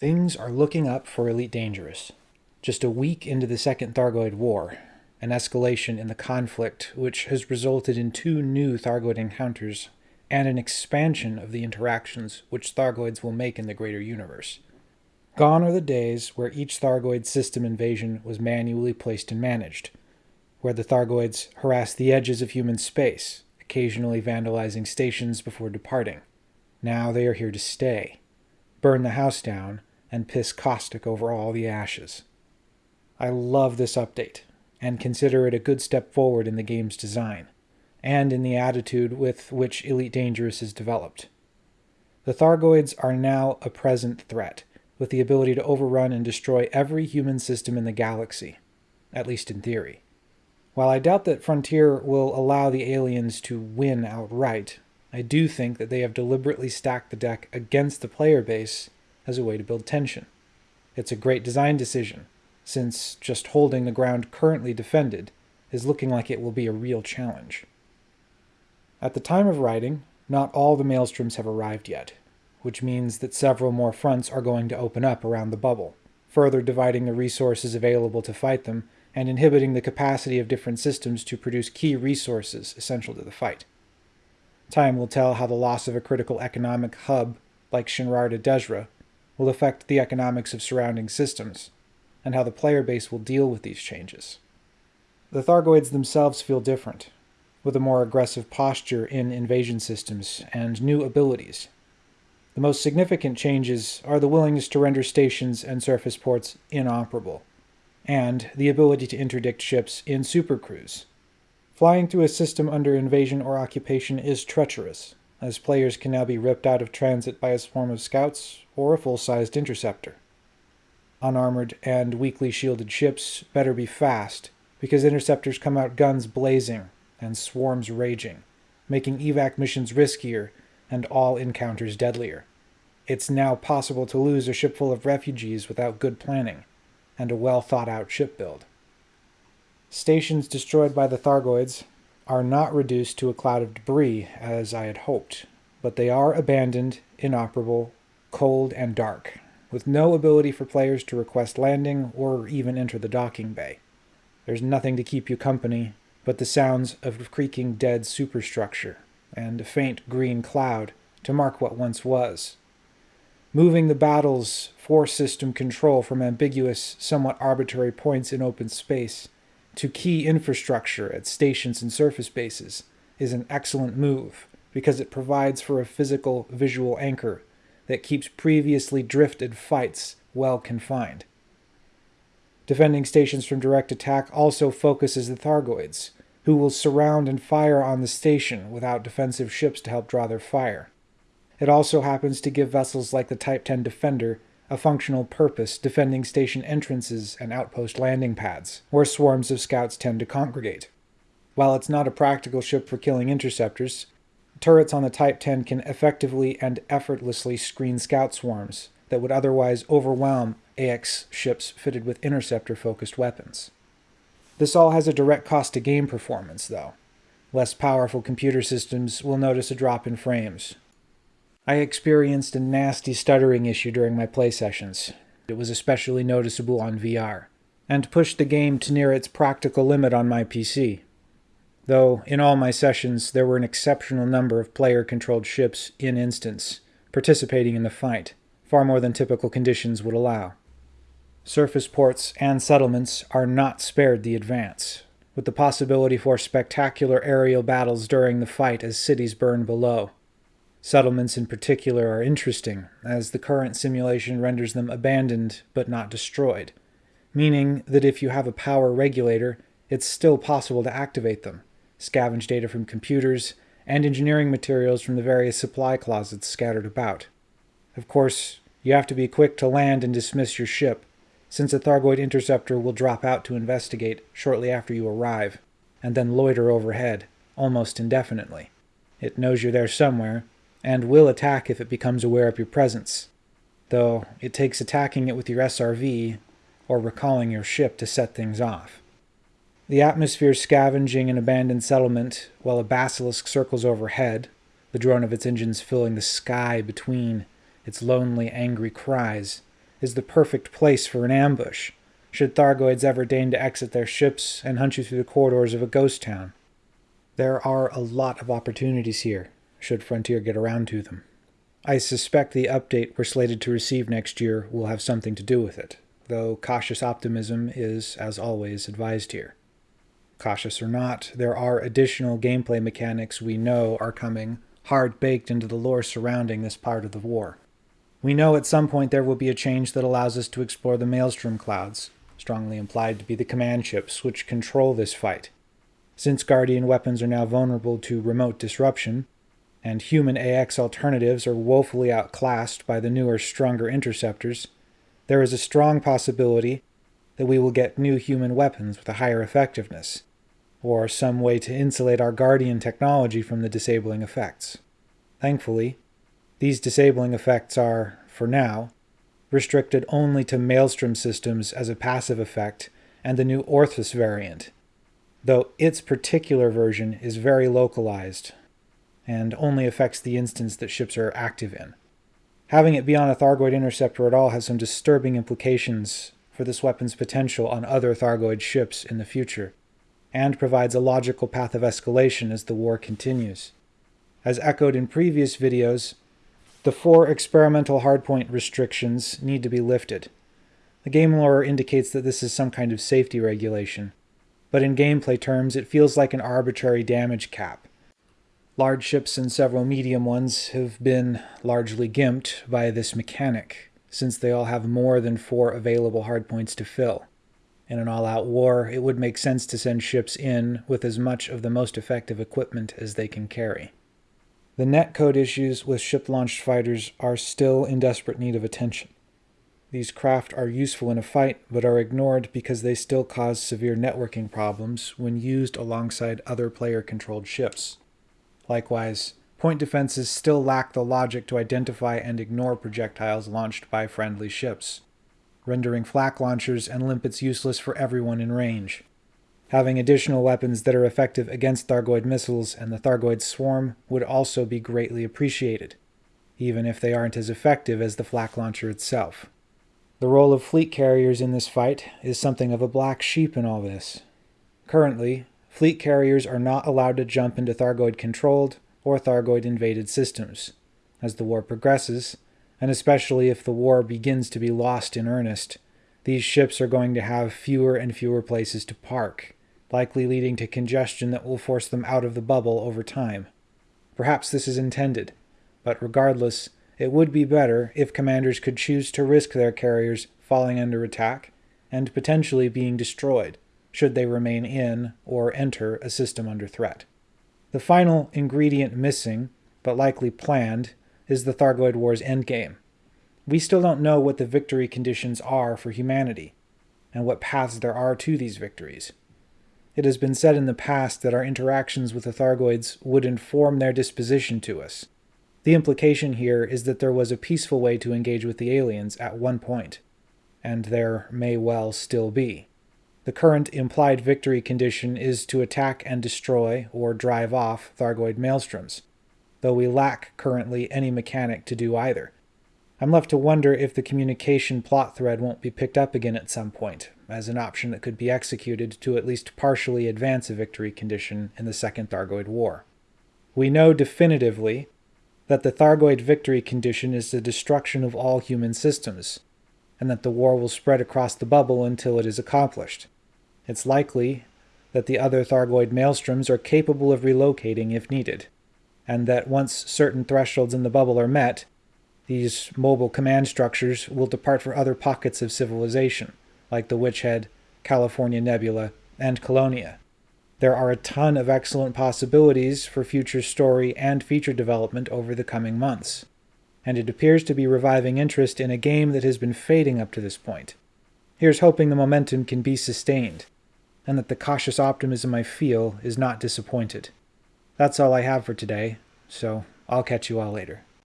Things are looking up for Elite Dangerous. Just a week into the Second Thargoid War, an escalation in the conflict which has resulted in two new Thargoid encounters and an expansion of the interactions which Thargoids will make in the greater universe. Gone are the days where each Thargoid system invasion was manually placed and managed, where the Thargoids harassed the edges of human space, occasionally vandalizing stations before departing. Now they are here to stay, burn the house down, and piss caustic over all the ashes. I love this update and consider it a good step forward in the game's design and in the attitude with which Elite Dangerous is developed. The Thargoids are now a present threat, with the ability to overrun and destroy every human system in the galaxy, at least in theory. While I doubt that Frontier will allow the aliens to win outright, I do think that they have deliberately stacked the deck against the player base as a way to build tension. It's a great design decision, since just holding the ground currently defended is looking like it will be a real challenge. At the time of writing, not all the maelstroms have arrived yet, which means that several more fronts are going to open up around the bubble, further dividing the resources available to fight them and inhibiting the capacity of different systems to produce key resources essential to the fight. Time will tell how the loss of a critical economic hub like Shinrarta Dezhra will affect the economics of surrounding systems, and how the player base will deal with these changes. The Thargoids themselves feel different, with a more aggressive posture in invasion systems and new abilities. The most significant changes are the willingness to render stations and surface ports inoperable, and the ability to interdict ships in supercruise. Flying through a system under invasion or occupation is treacherous, as players can now be ripped out of transit by a swarm of scouts or a full-sized interceptor. Unarmored and weakly shielded ships better be fast, because interceptors come out guns blazing and swarms raging, making evac missions riskier and all encounters deadlier. It's now possible to lose a ship full of refugees without good planning and a well thought out ship build. Stations destroyed by the Thargoids are not reduced to a cloud of debris as I had hoped, but they are abandoned, inoperable, cold, and dark, with no ability for players to request landing or even enter the docking bay. There's nothing to keep you company but the sounds of creaking dead superstructure and a faint green cloud to mark what once was. Moving the battle's force system control from ambiguous, somewhat arbitrary points in open space to key infrastructure at stations and surface bases is an excellent move because it provides for a physical visual anchor that keeps previously drifted fights well confined. Defending stations from direct attack also focuses the Thargoids, who will surround and fire on the station without defensive ships to help draw their fire. It also happens to give vessels like the Type 10 Defender a functional purpose defending station entrances and outpost landing pads, where swarms of scouts tend to congregate. While it's not a practical ship for killing interceptors, turrets on the Type 10 can effectively and effortlessly screen scout swarms that would otherwise overwhelm AX ships fitted with interceptor-focused weapons. This all has a direct cost to game performance, though. Less powerful computer systems will notice a drop in frames, I experienced a nasty stuttering issue during my play sessions. It was especially noticeable on VR, and pushed the game to near its practical limit on my PC. Though, in all my sessions, there were an exceptional number of player-controlled ships in instance, participating in the fight, far more than typical conditions would allow. Surface ports and settlements are not spared the advance, with the possibility for spectacular aerial battles during the fight as cities burn below. Settlements in particular are interesting, as the current simulation renders them abandoned but not destroyed, meaning that if you have a power regulator, it's still possible to activate them, scavenge data from computers, and engineering materials from the various supply closets scattered about. Of course, you have to be quick to land and dismiss your ship, since a Thargoid interceptor will drop out to investigate shortly after you arrive, and then loiter overhead, almost indefinitely. It knows you're there somewhere, and will attack if it becomes aware of your presence, though it takes attacking it with your SRV or recalling your ship to set things off. The atmosphere scavenging an abandoned settlement while a basilisk circles overhead, the drone of its engines filling the sky between its lonely, angry cries, is the perfect place for an ambush, should Thargoids ever deign to exit their ships and hunt you through the corridors of a ghost town. There are a lot of opportunities here, should Frontier get around to them. I suspect the update we're slated to receive next year will have something to do with it, though cautious optimism is, as always, advised here. Cautious or not, there are additional gameplay mechanics we know are coming, hard baked into the lore surrounding this part of the war. We know at some point there will be a change that allows us to explore the Maelstrom clouds, strongly implied to be the command ships which control this fight. Since Guardian weapons are now vulnerable to remote disruption, and human AX alternatives are woefully outclassed by the newer, stronger interceptors, there is a strong possibility that we will get new human weapons with a higher effectiveness, or some way to insulate our Guardian technology from the disabling effects. Thankfully, these disabling effects are, for now, restricted only to Maelstrom systems as a passive effect and the new Orthus variant, though its particular version is very localized and only affects the instance that ships are active in. Having it be on a Thargoid interceptor at all has some disturbing implications for this weapon's potential on other Thargoid ships in the future, and provides a logical path of escalation as the war continues. As echoed in previous videos, the four experimental hardpoint restrictions need to be lifted. The game lore indicates that this is some kind of safety regulation, but in gameplay terms it feels like an arbitrary damage cap. Large ships and several medium ones have been largely gimped by this mechanic, since they all have more than four available hardpoints to fill. In an all-out war, it would make sense to send ships in with as much of the most effective equipment as they can carry. The netcode issues with ship-launched fighters are still in desperate need of attention. These craft are useful in a fight, but are ignored because they still cause severe networking problems when used alongside other player-controlled ships. Likewise, point defenses still lack the logic to identify and ignore projectiles launched by friendly ships, rendering flak launchers and limpets useless for everyone in range. Having additional weapons that are effective against Thargoid missiles and the Thargoid swarm would also be greatly appreciated, even if they aren't as effective as the flak launcher itself. The role of fleet carriers in this fight is something of a black sheep in all this. Currently, fleet carriers are not allowed to jump into Thargoid-controlled or Thargoid-invaded systems. As the war progresses, and especially if the war begins to be lost in earnest, these ships are going to have fewer and fewer places to park, likely leading to congestion that will force them out of the bubble over time. Perhaps this is intended, but regardless, it would be better if commanders could choose to risk their carriers falling under attack and potentially being destroyed should they remain in or enter a system under threat. The final ingredient missing, but likely planned, is the Thargoid War's endgame. We still don't know what the victory conditions are for humanity, and what paths there are to these victories. It has been said in the past that our interactions with the Thargoids would inform their disposition to us. The implication here is that there was a peaceful way to engage with the aliens at one point, and there may well still be. The current implied victory condition is to attack and destroy or drive off Thargoid maelstroms, though we lack currently any mechanic to do either. I'm left to wonder if the communication plot thread won't be picked up again at some point, as an option that could be executed to at least partially advance a victory condition in the Second Thargoid War. We know definitively that the Thargoid victory condition is the destruction of all human systems, and that the war will spread across the bubble until it is accomplished. It's likely that the other Thargoid maelstroms are capable of relocating if needed, and that once certain thresholds in the bubble are met, these mobile command structures will depart for other pockets of civilization, like the Witch Head, California Nebula, and Colonia. There are a ton of excellent possibilities for future story and feature development over the coming months, and it appears to be reviving interest in a game that has been fading up to this point. Here's hoping the momentum can be sustained, and that the cautious optimism I feel is not disappointed. That's all I have for today, so I'll catch you all later.